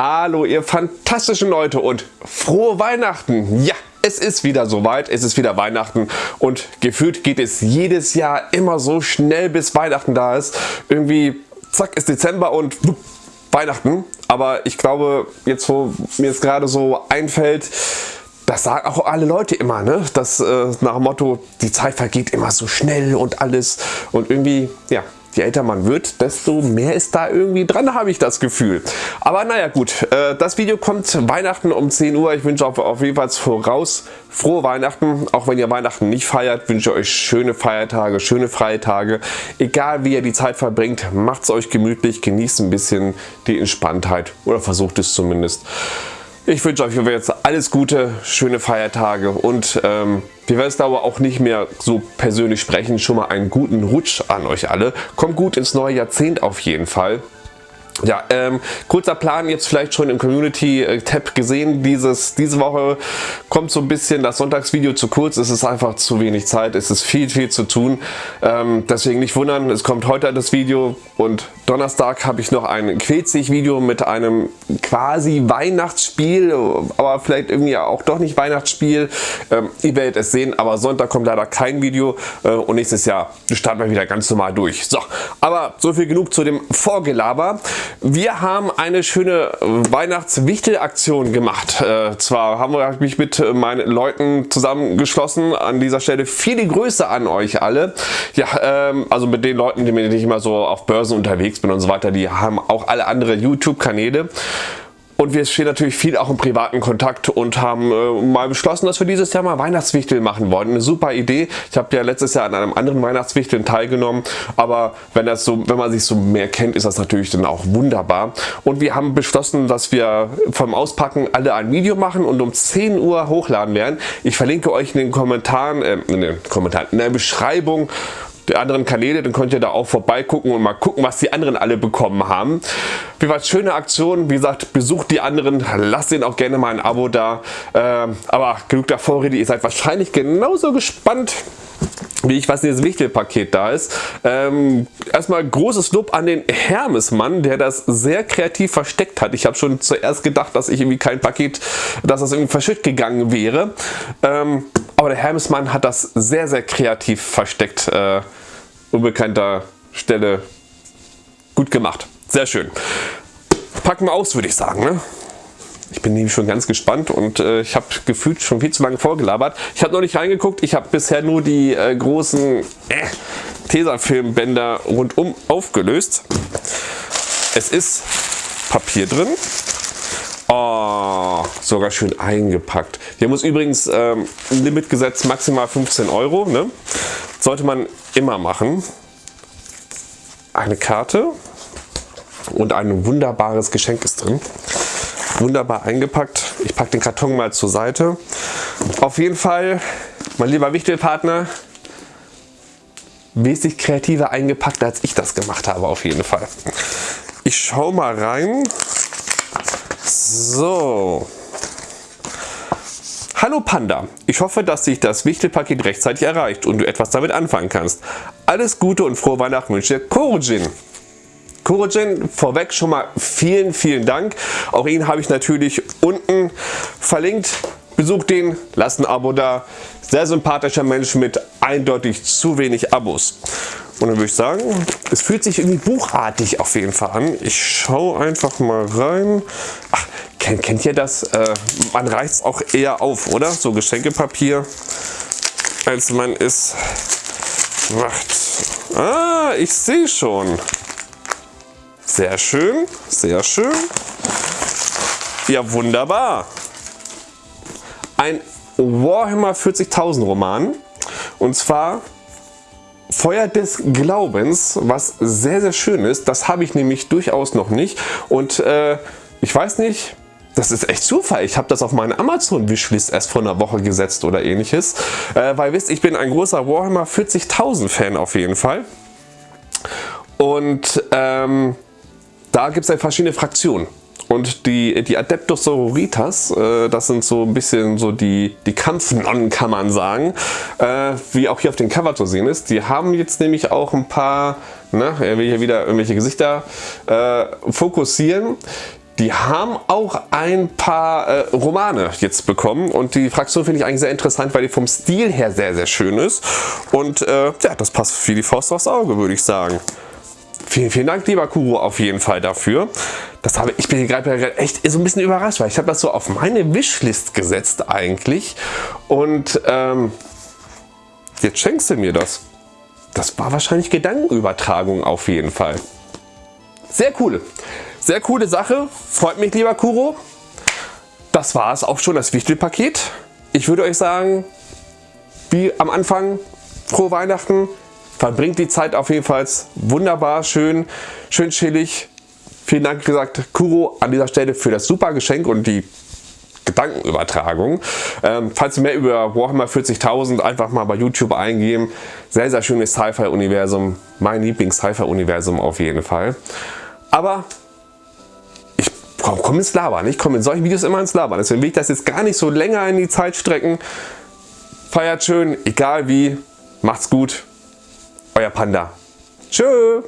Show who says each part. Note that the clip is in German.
Speaker 1: Hallo ihr fantastischen Leute und frohe Weihnachten! Ja, es ist wieder soweit, es ist wieder Weihnachten und gefühlt geht es jedes Jahr immer so schnell bis Weihnachten da ist. Irgendwie zack ist Dezember und Weihnachten. Aber ich glaube, jetzt wo mir es gerade so einfällt, das sagen auch alle Leute immer, ne? Das äh, nach dem Motto, die Zeit vergeht immer so schnell und alles und irgendwie, ja, je älter man wird, desto mehr ist da irgendwie dran, habe ich das Gefühl. Aber naja gut, äh, das Video kommt Weihnachten um 10 Uhr. Ich wünsche auf, auf jeden Fall voraus frohe Weihnachten. Auch wenn ihr Weihnachten nicht feiert, wünsche ich euch schöne Feiertage, schöne freie Tage. Egal wie ihr die Zeit verbringt, macht es euch gemütlich, genießt ein bisschen die Entspanntheit oder versucht es zumindest. Ich wünsche euch jetzt alles Gute, schöne Feiertage und ähm, wir werden es aber auch nicht mehr so persönlich sprechen. Schon mal einen guten Rutsch an euch alle. Kommt gut ins neue Jahrzehnt auf jeden Fall. Ja, ähm, kurzer Plan jetzt vielleicht schon im Community-Tab gesehen. Dieses, diese Woche kommt so ein bisschen das Sonntagsvideo zu kurz. Es ist einfach zu wenig Zeit. Es ist viel, viel zu tun. Ähm, deswegen nicht wundern, es kommt heute das Video und Donnerstag habe ich noch ein Quetzig-Video mit einem quasi Weihnachtsspiel, aber vielleicht irgendwie auch doch nicht Weihnachtsspiel. Ähm, ihr werdet es sehen, aber Sonntag kommt leider kein Video äh, und nächstes Jahr starten wir wieder ganz normal durch. So, aber so viel genug zu dem Vorgelaber. Wir haben eine schöne Weihnachtswichtelaktion gemacht. Äh, zwar haben wir mich mit meinen Leuten zusammengeschlossen. An dieser Stelle viele Grüße an euch alle. Ja, ähm, also mit den Leuten, die ich immer so auf Börsen unterwegs bin und so weiter, die haben auch alle andere YouTube-Kanäle. Und wir stehen natürlich viel auch im privaten Kontakt und haben äh, mal beschlossen, dass wir dieses Jahr mal Weihnachtswichtel machen wollen. Eine super Idee. Ich habe ja letztes Jahr an einem anderen Weihnachtswichteln teilgenommen, aber wenn, das so, wenn man sich so mehr kennt, ist das natürlich dann auch wunderbar. Und wir haben beschlossen, dass wir vom Auspacken alle ein Video machen und um 10 Uhr hochladen werden. Ich verlinke euch in den Kommentaren, äh, in den Kommentaren, in der Beschreibung der anderen Kanäle, dann könnt ihr da auch vorbeigucken und mal gucken, was die anderen alle bekommen haben. Wie gesagt, schöne Aktion, wie gesagt, besucht die anderen, lasst ihnen auch gerne mal ein Abo da. Ähm, aber genug der Vorrede, ihr seid wahrscheinlich genauso gespannt, wie ich was dieses Wichtelpaket da ist. Ähm, erstmal großes Lob an den Hermesmann, der das sehr kreativ versteckt hat. Ich habe schon zuerst gedacht, dass ich irgendwie kein Paket, dass das irgendwie verschütt gegangen wäre. Ähm, aber der Hermesmann hat das sehr, sehr kreativ versteckt. Äh, unbekannter Stelle gut gemacht. Sehr schön. Packen wir aus, würde ich sagen. Ne? Ich bin nämlich schon ganz gespannt und äh, ich habe gefühlt schon viel zu lange vorgelabert. Ich habe noch nicht reingeguckt. Ich habe bisher nur die äh, großen äh, Tesafilmbänder rundum aufgelöst. Es ist Papier drin. Oh, sogar schön eingepackt. Wir haben uns übrigens ähm, ein Limit gesetzt, maximal 15 Euro. Ne? Sollte man immer machen. Eine Karte und ein wunderbares Geschenk ist drin. Wunderbar eingepackt. Ich packe den Karton mal zur Seite. Auf jeden Fall, mein lieber Wichtelpartner, wesentlich kreativer eingepackt, als ich das gemacht habe auf jeden Fall. Ich schaue mal rein. So. Hallo Panda, ich hoffe, dass sich das Wichtelpaket rechtzeitig erreicht und du etwas damit anfangen kannst. Alles Gute und frohe Weihnachten wünsche dir Korojin. Korojin, vorweg schon mal vielen, vielen Dank. Auch ihn habe ich natürlich unten verlinkt. Besucht den, lasst ein Abo da. Sehr sympathischer Mensch mit eindeutig zu wenig Abos. Und dann würde ich sagen, es fühlt sich irgendwie buchartig auf jeden Fall an. Ich schaue einfach mal rein. Ach, kennt, kennt ihr das? Äh, man reicht es auch eher auf, oder? So Geschenkepapier, als man es macht. Ah, ich sehe schon. Sehr schön, sehr schön. Ja, wunderbar ein Warhammer 40.000 Roman und zwar Feuer des Glaubens, was sehr sehr schön ist. Das habe ich nämlich durchaus noch nicht und äh, ich weiß nicht, das ist echt Zufall. Ich habe das auf meine Amazon Wishlist erst vor einer Woche gesetzt oder ähnliches. Äh, weil wisst, ich bin ein großer Warhammer 40.000 Fan auf jeden Fall. Und ähm, da gibt es ja verschiedene Fraktionen. Und die, die Adeptus Sororitas, äh, das sind so ein bisschen so die, die Kampfnonnen, kann man sagen, äh, wie auch hier auf dem Cover zu sehen ist. Die haben jetzt nämlich auch ein paar, na, er will hier wieder irgendwelche Gesichter äh, fokussieren. die haben auch ein paar äh, Romane jetzt bekommen und die Fraktion finde ich eigentlich sehr interessant, weil die vom Stil her sehr, sehr schön ist. Und äh, ja, das passt wie die Faust aufs Auge, würde ich sagen. Vielen, vielen Dank, lieber Kuro, auf jeden Fall dafür. Das habe, ich bin gerade echt so ein bisschen überrascht, weil ich habe das so auf meine Wishlist gesetzt eigentlich. Und ähm, jetzt schenkst du mir das. Das war wahrscheinlich Gedankenübertragung auf jeden Fall. Sehr cool. Sehr coole Sache. Freut mich, lieber Kuro. Das war es auch schon, das Wichtelpaket. Ich würde euch sagen, wie am Anfang, frohe Weihnachten. Verbringt die Zeit auf jeden Fall wunderbar, schön, schön chillig. Vielen Dank, gesagt, Kuro, an dieser Stelle für das super Geschenk und die Gedankenübertragung. Ähm, falls ihr mehr über Warhammer 40.000 einfach mal bei YouTube eingeben. Sehr, sehr schönes Sci-Fi-Universum. Mein Lieblings-Sci-Fi-Universum auf jeden Fall. Aber ich komme ins Labern. Ich komme in solchen Videos immer ins Labern. Deswegen will ich das jetzt gar nicht so länger in die Zeit strecken. Feiert schön, egal wie. Macht's gut. Euer Panda. Tschö.